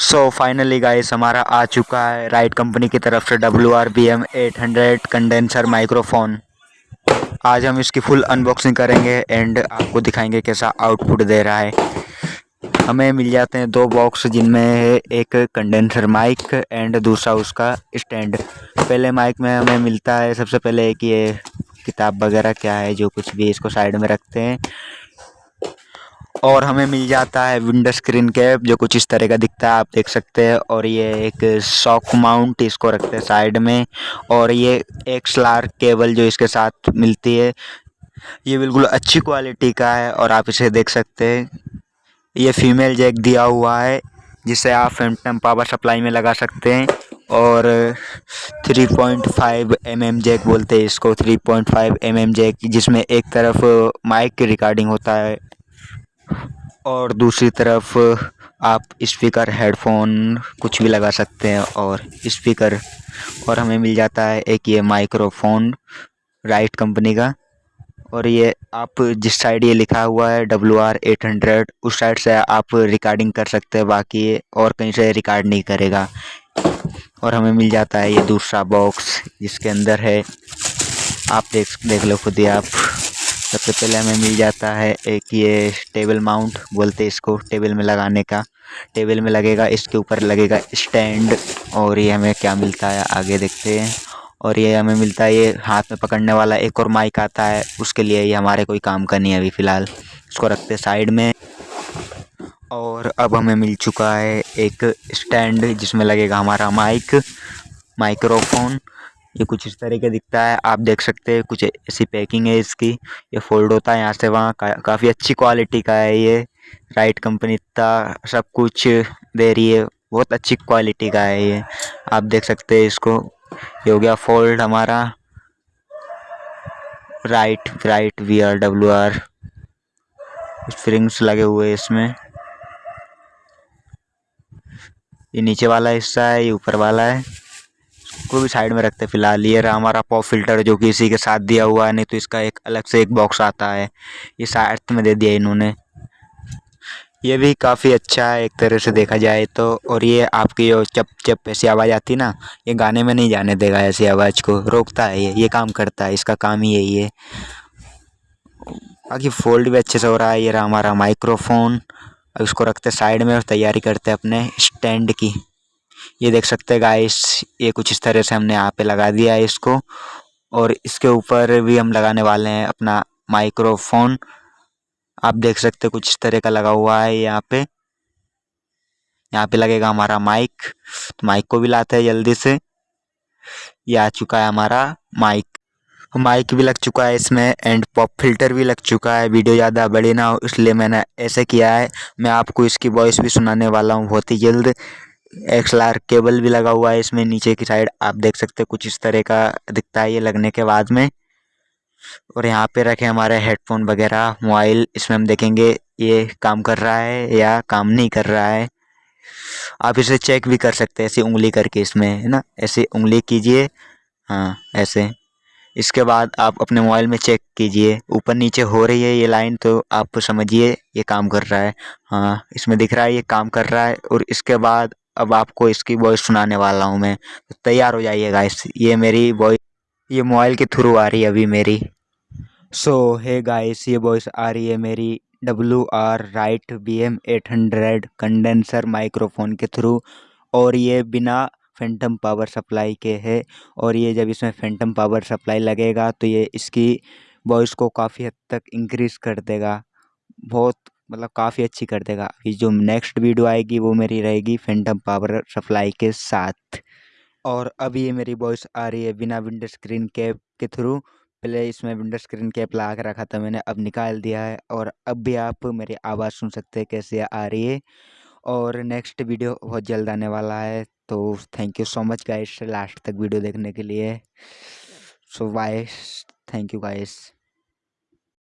So finally guys हमारा आ चुका है राइट कंपनी की तरफ़ से W R B M eight hundred condenser microphone आज हम इसकी फुल अनबॉक्सिंग करेंगे एंड आपको दिखाएँगे कैसा आउटपुट दे रहा है। हमें मिल जाते हैं दो बॉक्स जिनमें है एक कंडेंसर माइक एंड दूसरा उसका स्टैंड पहले माइक में हमें मिलता है, सबसे पहले एक ये किताब वगैरह क्या है, जो कुछ भी इसको साइड में रखते हैं। और हमें मिल जाता है विंडो स्क्रीन कैप जो कुछ इस तरह का दिखता है, आप देख सकते हैं। और ये एक शॉक माउंट इसको रखते हैं साइड में। और ये एक स्लार केबल जो इसके साथ मिलती है, ये बिल्कुल अच्छी क्वालिटी का है और आप इसे देख सकते हैं। ये फीमेल जैक दिया हुआ है, जिसे आप फेंटम पावर सप्लाई में लगा सकते हैं। और 3.5 पॉइंट एम जैक बोलते हैं इसको 3.5 पॉइंट एम जैक, जिसमें एक तरफ़ माइक की रिकॉर्डिंग होता है। और दूसरी तरफ़, आप स्पीकर हेडफोन कुछ भी लगा सकते हैं और स्पीकर और हमें मिल जाता है एक ये माइक्रोफोन राइट कंपनी का। और ये आप जिस साइड ये लिखा हुआ है डब्ल्यू आर एट हंड्रेड उस साइड से आप रिकॉर्डिंग कर सकते हैं, बाकी और कहीं से रिकॉर्ड नहीं करेगा। और हमें मिल जाता है ये दूसरा बॉक्स जिसके अंदर है। आप देख देख लो खुद ही आप। सबसे पहले हमें मिल जाता है एक ये टेबल माउंट, बोलते हैं इसको टेबल में लगाने का। टेबल में लगेगा, इसके ऊपर लगेगा स्टैंड और ये हमें क्या मिलता है आगे देखते हैं। और ये हमें मिलता है, ये हाथ में पकड़ने वाला एक और माइक आता है, उसके लिए ये हमारे कोई काम का नहीं है अभी फ़िलहाल। इसको रखते साइड में। और अब हमें मिल चुका है एक स्टैंड जिसमें लगेगा हमारा माइक, माइक्रोफोन। ये कुछ इस तरह का दिखता है। आप देख सकते हैं कुछ ऐसी पैकिंग है इसकी। ये फोल्ड होता है यहाँ से वहाँ। का, काफ़ी अच्छी क्वालिटी का है ये। राइट कंपनी इतना सब कुछ दे रही है। बहुत अच्छी क्वालिटी का है ये। आप देख सकते हैं इसको। ये हो गया फोल्ड हमारा। Right right V R W R springs लगे हुए हैं इसमें। ये नीचे वाला हिस्सा है ये ऊपर वाला है। को भी साइड में रखते हैं। फ़िलहाल ये रहा हमारा पॉप फ़िल्टर जो कि इसी के साथ दिया हुआ है, नहीं तो इसका एक अलग से एक बॉक्स आता है। ये साथ में दे दिया इन्होंने। ये भी काफ़ी अच्छा है, एक तरह से देखा जाए तो। और ये आपकी जो चप चप ऐसी आवाज़ आती ना, ये गाने में नहीं जाने देगा ऐसी आवाज़ को। रोकता है ये ये काम करता है, इसका काम ही यही है। बाकी फोल्ड भी अच्छे से हो रहा है, ये रहा हमारा माइक्रोफोन। इसको रखते साइड में और तैयारी करते अपने स्टैंड की। ये देख सकते हैं गाइस ये कुछ इस तरह से हमने यहाँ पे लगा दिया है इसको। और इसके ऊपर भी हम लगाने वाले हैं अपना माइक्रोफोन आप देख सकते हैं कुछ इस तरह का लगा हुआ है यहाँ पे। यहाँ पे लगेगा हमारा माइक तो माइक को भी लाते हैं जल्दी से। ये आ चुका है हमारा माइक माइक भी लग चुका है इसमें एंड पॉप फ़िल्टर भी लग चुका है। वीडियो ज़्यादा बड़ी ना हो, इसलिए मैंने ऐसे किया है। मैं आपको इसकी वॉइस भी सुनाने वाला हूँ बहुत ही जल्द। एक्सएलआर केबल भी लगा हुआ है इसमें, नीचे की साइड आप देख सकते हैं कुछ इस तरह का दिखता है ये लगने के बाद में। और यहाँ पे रखे हमारे हेडफोन वगैरह मोबाइल इसमें हम देखेंगे ये काम कर रहा है या काम नहीं कर रहा है। आप इसे चेक भी कर सकते हैं, ऐसी उंगली करके इसमें, है ना? ऐसे उंगली कीजिए हाँ ऐसे। इसके बाद आप अपने मोबाइल में चेक कीजिए, ऊपर नीचे हो रही है ये लाइन तो आप समझिए ये काम कर रहा है। हाँ इसमें दिख रहा है ये काम कर रहा है, और इसके बाद अब आपको इसकी वॉइस सुनाने वाला हूँ मैं। तो तैयार हो जाइएगा इस ये मेरी वॉइस ये मोबाइल के थ्रू आ रही है अभी मेरी। सो है गाइस ये वॉइस आ रही है मेरी W R right B M eight hundred condenser microphone के थ्रू और ये बिना फैंटम पावर सप्लाई के है। और ये जब इसमें फेंटम पावर सप्लाई लगेगा तो ये इसकी वॉइस को काफ़ी हद तक इंक्रीज़ कर देगा। बहुत मतलब काफ़ी अच्छी कर देगा। अभी जो नेक्स्ट वीडियो आएगी वो मेरी रहेगी फेंटम पावर सप्लाई के साथ। और अभी ये मेरी वॉइस आ रही है बिना विंडो स्क्रीन कैप के थ्रू पहले इसमें विंडो स्क्रीन कैप लगा के रखा था मैंने, अब निकाल दिया है। और अब भी आप मेरी आवाज़ सुन सकते हैं कैसे आ रही है। और नेक्स्ट वीडियो बहुत जल्द आने वाला है तो thank you so much guys last तक वीडियो देखने के लिए। So bye thank you guys